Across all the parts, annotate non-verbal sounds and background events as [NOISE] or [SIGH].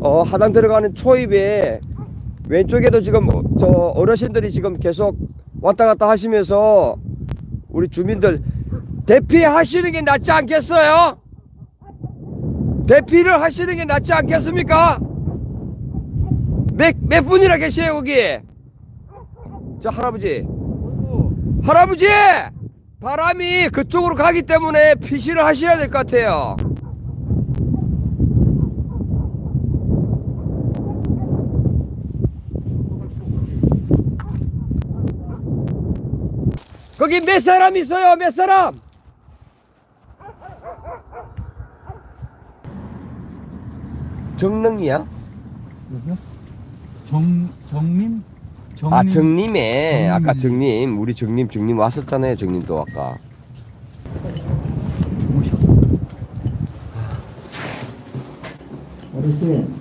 어, 하단 들어가는 초입에 왼쪽에도 지금 어, 저 어르신들이 지금 계속 왔다 갔다 하시면서 우리 주민들 대피하시는 게 낫지 않겠어요? 대피를 하시는 게 낫지 않겠습니까? 몇, 몇 분이나 계세요 거기? 저 할아버지 할아버지! 바람이 그쪽으로 가기 때문에 피시를 하셔야 될 것 같아요 거기 몇 사람 있어요 몇 사람? 정릉이야? 여기요? 정 정님? 정님? 아 정림에. 아까 정림 우리 정림 정림 왔었잖아요 정림도 아까 어르신.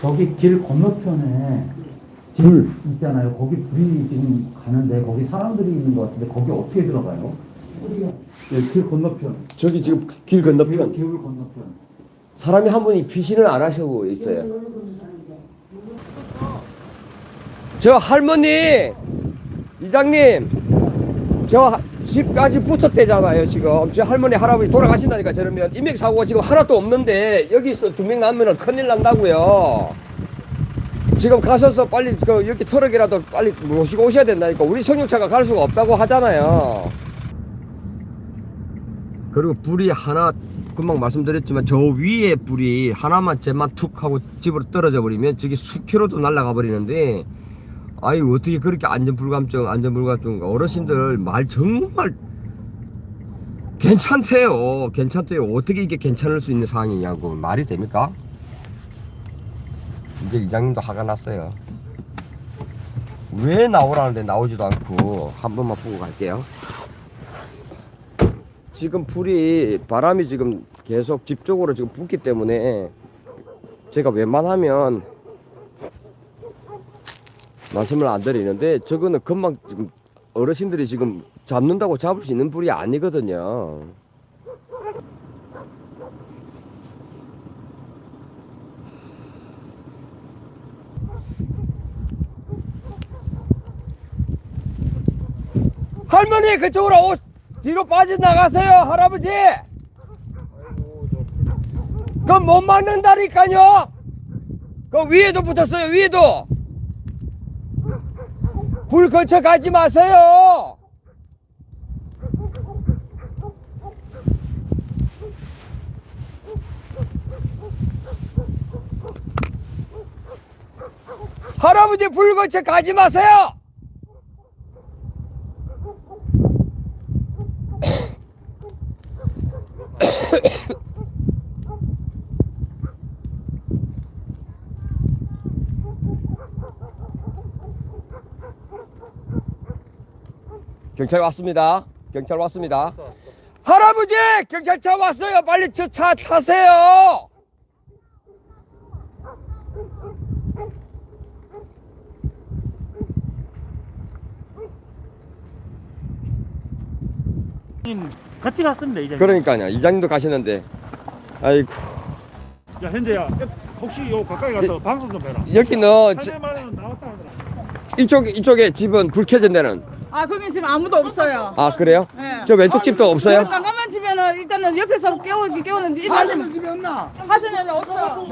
저기 길 건너편에 집 불. 있잖아요. 거기 불이 지금 가는데 거기 사람들이 있는 것 같은데 거기 어떻게 들어가요? 네, 길 건너편. 저기 지금 길 건너편 길 건너편. 사람이 한 분이 피신을 안 하시고 있어요 저 할머니 이장님 저 집까지 붙었대잖아요 지금 저 할머니 할아버지 돌아가신다니까 저러면 인맥사고가 지금 하나도 없는데 여기서 두명 나면 큰일 난다고요 지금 가셔서 빨리 그 여기 트럭이라도 빨리 모시고 오셔야 된다니까 우리 승용차가 갈 수가 없다고 하잖아요. 그리고 불이 하나 금방 말씀드렸지만 저 위에 불이 하나만 쟤만 툭 하고 집으로 떨어져 버리면 저기 수킬로도 날아가 버리는데 아이 어떻게 그렇게 안전불감증 안전불감증 어르신들 말 정말 괜찮대요. 괜찮대요. 어떻게 이게 괜찮을 수 있는 상황이냐고 말이 됩니까? 이제 이장님도 화가 났어요 왜 나오라는데 나오지도 않고 한 번만 보고 갈게요 지금 불이 바람이 지금 계속 집 쪽으로 지금 붙기 때문에 제가 웬만하면 말씀을 안 드리는데 저거는 금방 지금 어르신들이 지금 잡는다고 잡을 수 있는 불이 아니거든요. 할머니 그쪽으로 오, 뒤로 빠져나가세요 할아버지. 그건 못 막는다니까요. 그 위에도 붙었어요 위에도. 불 거쳐 가지 마세요. 할아버지 불 거쳐 가지 마세요 경찰 왔습니다. 경찰 왔습니다. 할아버지! 경찰차 왔어요. 빨리 저 차 타세요. 같이 갔습니다 이제. 그러니까요. 이장님도 가시는데. 아이고. 야 현재야 혹시 요 가까이 가서 방송 좀 해라. 여기는 하더라. 이쪽, 이쪽에 집은 불 켜진 데는. 아 거기 지금 아무도 없어요. 아, 그래요? 네. 저 왼쪽 집도 없어요? 저 깜깜한 집에는 일단은 옆에서 깨우기 깨우는데 일단은 집에 없나? 하전에는 없어요.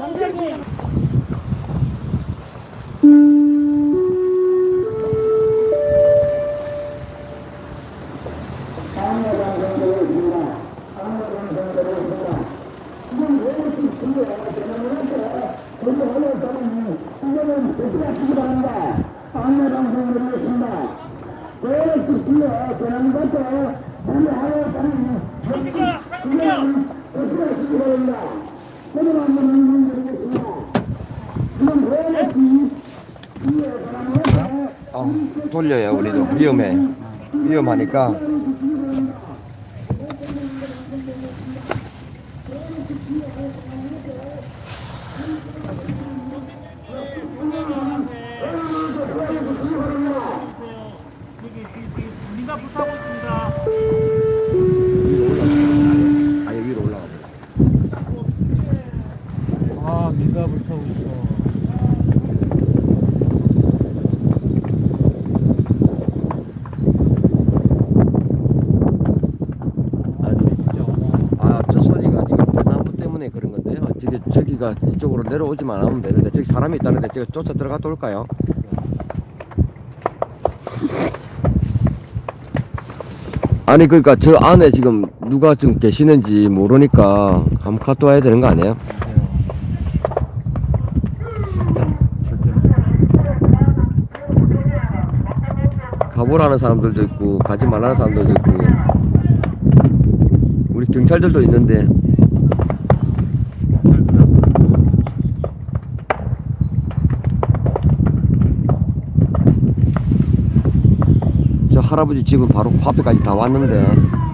어, 돌려요, 우리도. 위험해. 위험하니까. 민가 불타고 있습니다. 아예 위로 올라가 버렸어. 아 민가 불타고 있어. 아, 진짜. 아, 저 소리가 지금 대나무 때문에 그런 건데요. 저기, 저기가 이쪽으로 내려오지만 않으면 되는데, 저기 사람이 있다는데, 제가 쫓아 들어갔다 올까요? 아니, 그러니까 저 안에 지금 누가 지금 계시는지 모르니까 한번 갔다 와야 되는 거 아니에요? 가보라는 사람들도 있고, 가지 말라는 사람들도 있고, 우리 경찰들도 있는데, 저 할아버지 집은 바로 그 앞에까지 다 왔는데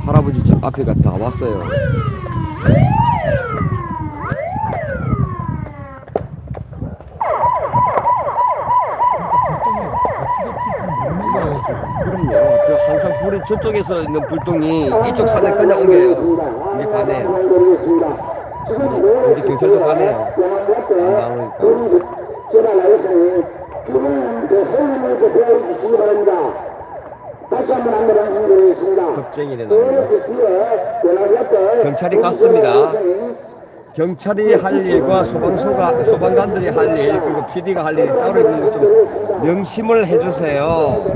할아버지 집 앞에가 다 왔어요. 그럼요. 저 항상 불이 저쪽에서 있는 불똥이 이쪽 산에 옮겨요. 이게 가네요. 이제 경찰도 가네요. 안 나오니까. 겁쟁이 되는 경찰이 갔습니다. 경찰이 할 일과 소방서가 소방관들이 할 일, 그리고 PD가 할 일이 따로 있는 것 좀 명심을 해주세요.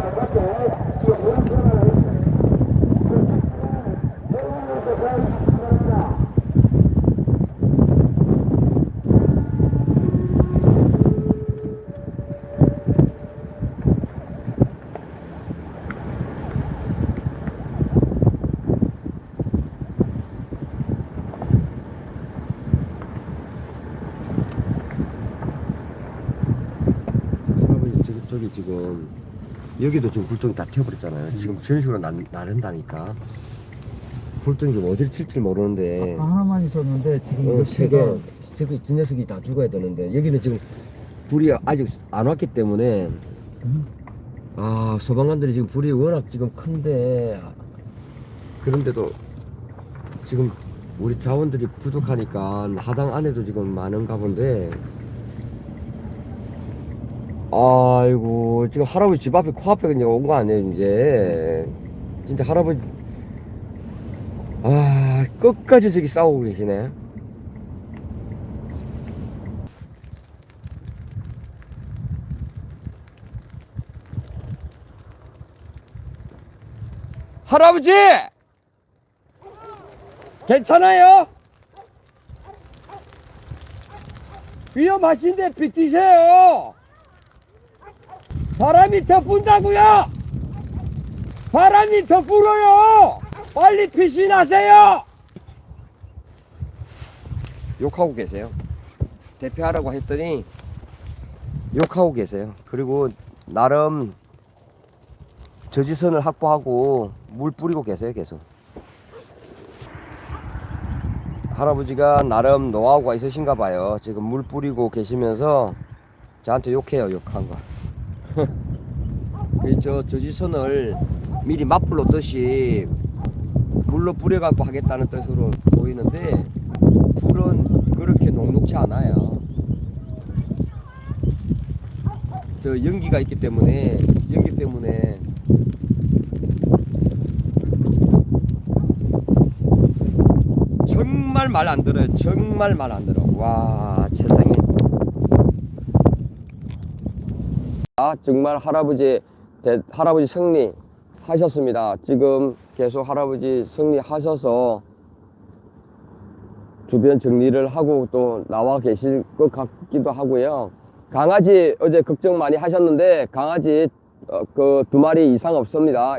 할아버지 저기, 저기 지금 여기도 지금 불똥이 다 튀어버렸잖아요. 지금 저런 식으로 나, 나른다니까. 불똥이 지금 어디를 튈지 모르는데. 아까 하나만 있었는데 지금 어, 이거 세 개. 저기 저 녀석이 다 죽어야 되는데 여기는 지금 불이 아직 안 왔기 때문에 음. 아 소방관들이 지금 불이 워낙 지금 큰데 그런데도 지금 우리 자원들이 부족하니까 하당 안에도 지금 많은가 본데 아이고 지금 할아버지 집 앞에 코앞에 그냥 온 거 아니에요 이제. 진짜 할아버지. 아 끝까지 저기 싸우고 계시네. 할아버지! 괜찮아요? 위험하신데 비키세요 바람이 더 분다고요! 바람이 더 불어요! 빨리 피신하세요! 욕하고 계세요. 대피하라고 했더니 욕하고 계세요. 그리고 나름 저지선을 확보하고 물 뿌리고 계세요 계속. 할아버지가 나름 노하우가 있으신가 봐요. 지금 물 뿌리고 계시면서 저한테 욕해요 욕한 거. 그 [LAUGHS] 저 저지선을 미리 맞불로 뜻이 물로 뿌려갖고 하겠다는 뜻으로 보이는데 불은 그렇게 녹록지 않아요 저 연기가 있기 때문에 연기 때문에 정말 말 안 들어요. 정말 말 안 들어. 와, 세상에. 아, 정말 할아버지, 대, 할아버지 승리 하셨습니다. 지금 계속 할아버지 승리하셔서 주변 정리를 하고 또 나와 계실 것 같기도 하고요. 강아지 어제 걱정 많이 하셨는데 강아지 어, 그두 마리 이상 없습니다.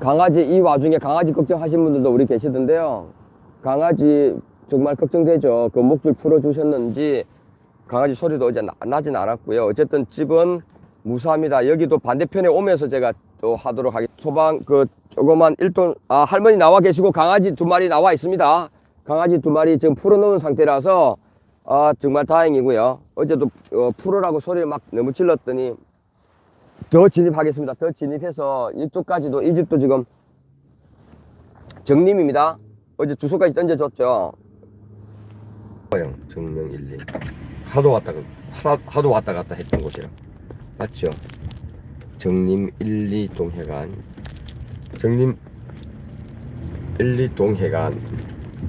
강아지 이 와중에 강아지 걱정하신 분들도 우리 계시던데요. 강아지 정말 걱정되죠. 그 목줄 풀어 주셨는지 강아지 소리도 어제 나, 나진 않았고요. 어쨌든 집은 무사합니다. 여기도 반대편에 오면서 제가 또 하도록 하겠습니다. 소방 그 조그만 일돈 아 할머니 나와 계시고 강아지 두 마리 나와 있습니다. 강아지 두 마리 지금 풀어 놓은 상태라서 아 정말 다행이고요. 어제도 어, 풀으라고 소리를 막 너무 질렀더니 더 진입하겠습니다. 더 진입해서 이쪽까지도 이 집도 지금 정림입니다. 어제 주소까지 던져줬죠. 형 정명 1, 2 하도 왔다 가- 하도, 왔다 갔다 했던 곳이라 맞죠? 정림 1, 2 동 해관. 정림 1, 2 동 해관.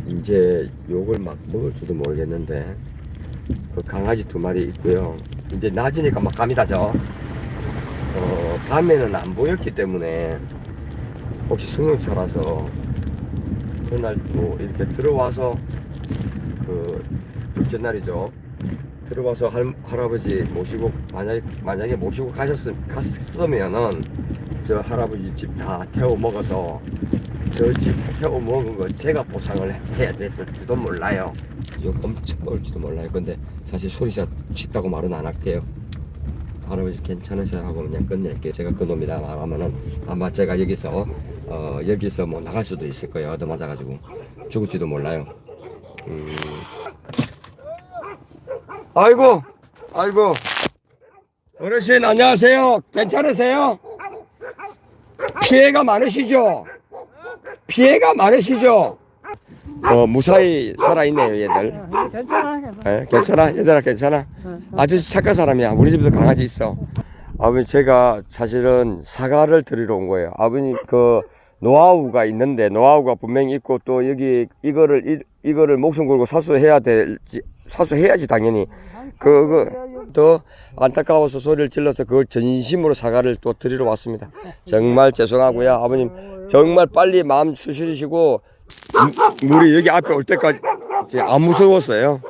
이제 욕을 막 먹을지도 모르겠는데 그 강아지 두 마리 있고요. 이제 낮이니까 막 감이 다죠 어, 밤에는 안 보였기 때문에 혹시 승용차라서 그날 또 이렇게 들어와서 그 둘째 날이죠. 들어와서 할, 할아버지 모시고 만약에 만약에 모시고 가셨음 갔으면은 저 할아버지 집 다 태워 먹어서 저 집 태워 먹은 거 제가 보상을 해야 됐을지도 몰라요. 욕 엄청 먹을지도 몰라요. 근데 사실 소리샷 치다고 말은 안 할게요. 할아버지 괜찮으세요 하고 그냥 끝낼게요. 제가 그놈이다 말하면은 아마 제가 여기서 어 여기서 뭐 나갈 수도 있을 거예요. 얻어 맞아가지고 죽을지도 몰라요. 음. 아이고, 아이고. 어르신 안녕하세요. 괜찮으세요? 피해가 많으시죠? 피해가 많으시죠? 어 무사히 살아있네요 얘들. 괜찮아. 예, 괜찮아 얘들아 괜찮아 아저씨 착한 사람이야 우리 집에도 강아지 있어 아버님 제가 사실은 사과를 드리러 온 거예요 아버님 그 노하우가 있는데 노하우가 분명히 있고 또 여기 이거를 이, 이거를 목숨 걸고 사수해야 될지 사수해야지 당연히. 그거 더 안타까워서 소리를 질러서 그걸 진심으로 사과를 또 드리러 왔습니다. 정말 죄송하고요. 아버님 정말 빨리 마음 추스리시고 무- 우리 여기 앞에 올 때까지. 안 무서웠어요?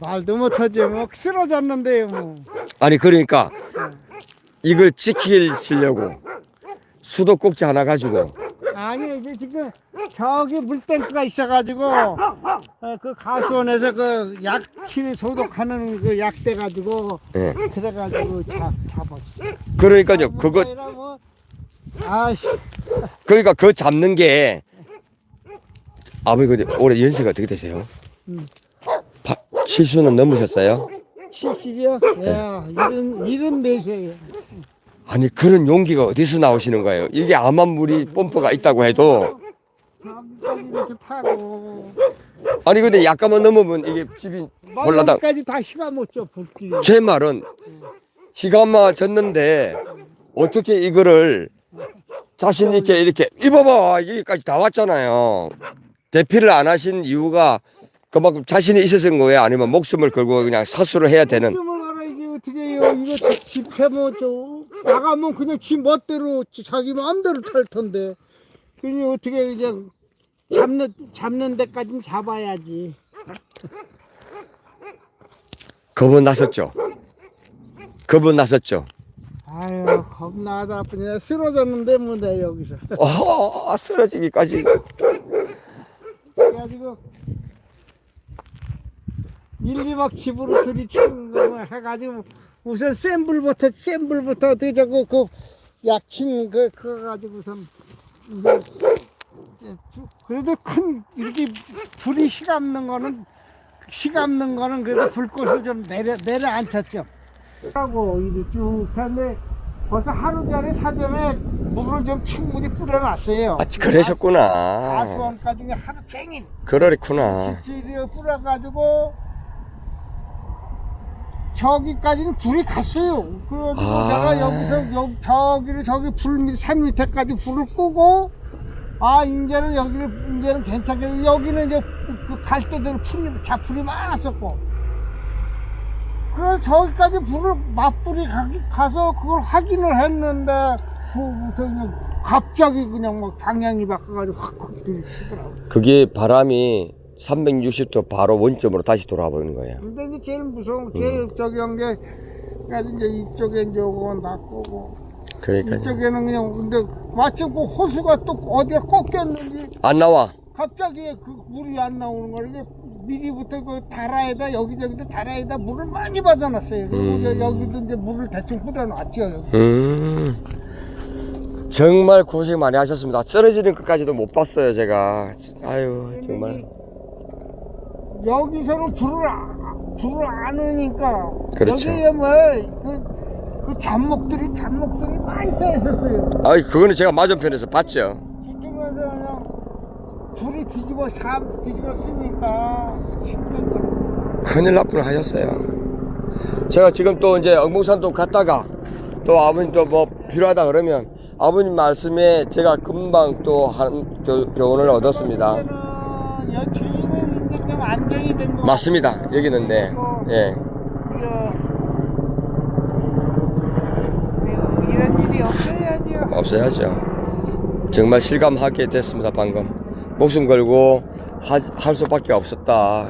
말도 못하지. 뭐 쓰러졌는데요 뭐. 아니 그러니까 이걸 지키시려고 수도 꼭지 하나 가지고 아니 이제 지금 저기 물탱크가 있어가지고 어, 그 가수원에서 그 약치 소독하는 그 약대 가지고 예. 그래가지고 잡 잡았어. 그러니까요 그거 뭐, 아씨 그러니까 그 잡는 게 아버지 근데 올해 연세가 어떻게 되세요? 음. 바, 70수는 넘으셨어요? 70이요? 야 이른 이른 네세요. 아니 그런 용기가 어디서 나오시는 거예요? 이게 암암물이 펌프가 있다고 해도. 아니 근데 약간만 넘으면 이게 집이 올라다 멀리까지 다 시가 못줘 불길. 제 말은 희가 맞았는데 어떻게 이거를 자신 있게 이렇게 입어봐! 여기까지 다 왔잖아요. 대피를 안 하신 이유가 그만큼 자신이 있었던 거예요? 아니면 목숨을 걸고 그냥 사수를 해야 되는? 목숨을 알아야지 어떻게 해요? 이거 집해뭐저 나가면 그냥 지 멋대로 지- 자기 마음대로 탈 텐데. 그냥 어떻게 그냥 잡는 잡는 데까지는 잡아야지. 겁은 났었죠? 겁은 났었죠? 아유 겁나다 아프네 쓰러졌는데 뭐내 여기서. 아 쓰러지기까지. 그래가지고 일리 막 집으로 들이치는 거 해가지고 우선 센 불부터 센 불부터 어떻게 자꾸 그 약친 그 그거 가지고선 이제 쭉- 그래도 큰 이렇게 불이 시감는 거는 시감는 거는 그래도 불꽃을 좀 내려 내려앉혔죠. 하고 이리 쭉 했는데 벌써 하루 전에 사전에 물을 좀 충분히 뿌려놨어요. 아 그러셨구나 가수원까지 그냥 하루 종일 그러리구나 뿌려가지고 저기까지는 불이 갔어요. 그래가지고 아. 내가 여기서 여, 저기를 저기 불 밑, 산 밑에까지 불을 끄고 아 이제는 여기는 이제는 괜찮겠네. 여기는 이제 그 갈대들 풀이 자풀이 많았었고 그래서 저기까지 불을 맞불이 가, 가서 그걸 확인을 했는데 그 무슨 갑자기 그냥 막 방향이 바꿔가지고 확확 들이치더라고. 그게 바람이 360도 바로 원점으로 다시 돌아와 버리는 거예요 근데 이제 제일 무서운 제일 저기 한 게 그래서 이제 이쪽에 이제 오고 낚고 그러니까 이쪽에는 그냥 근데 마침 그 호수가 또 어디에 꺾였는지 안 나와 갑자기 그 물이 안 나오는 거를 이제 미리부터 그 다라에다 여기저기도 다라에다 물을 많이 받아놨어요. 그리고 음. 이제 여기도 이제 물을 대충 뿌려놨죠. 여기. 음 정말 고생 많이 하셨습니다 쓰러지는 것까지도 못 봤어요 제가 아유 정말 여기서는 불을 아- 불을 안 오니까 그렇죠. 여기에 뭐그 그 잡목들이 잡목들이 많이 쌓여 있었어요. 아이 그거는 제가 맞은편에서 봤죠 뒤쪽에서 그냥 불이 뒤집어 사 뒤집어 쓰니까 힘든 거예요. 큰일 날 뻔 하셨어요. 제가 지금 또 이제 영봉산도 갔다가 또 아버님 또 뭐 필요하다 그러면 아버님 말씀에 제가 금방 또 한 교훈을 얻었습니다. 좀 안정이 된 거. 맞습니다. 여기는 네. 예. 이런 일이 없어야죠. 없어야죠. 정말 실감하게 됐습니다, 방금. 목숨 걸고 하- 할 수밖에 없었다.